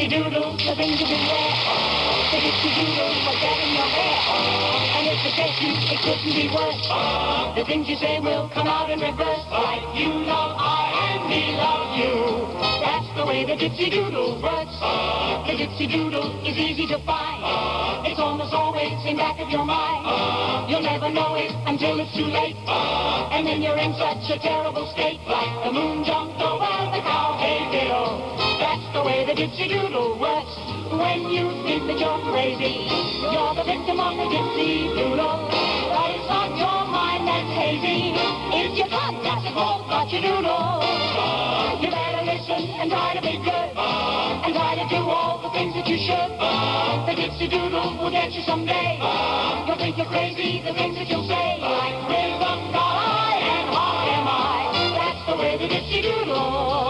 dipsy doodle, the things you beware. The dipsy doodle will get in your hair. And if it gets you, it couldn't be worse. The things you say will come out in reverse. Like you love I and me love you. That's the way the dipsy doodle works. The dipsy doodle is easy to find. It's almost always in back of your mind. You'll never know it until it's too late. And then you're in such a terrible state. Like the moon jumped over the dipsy doodle works. When you think that you're crazy, you're the victim of the dipsy doodle. It's not your mind that's hazy. It's your not your doodle. You better listen and try to be good. And try to do all the things that you should. The dipsy doodle will get you someday. You'll think you're crazy, the things that you'll say. Like rhythm got I and heart am I. That's the way the dipsy doodle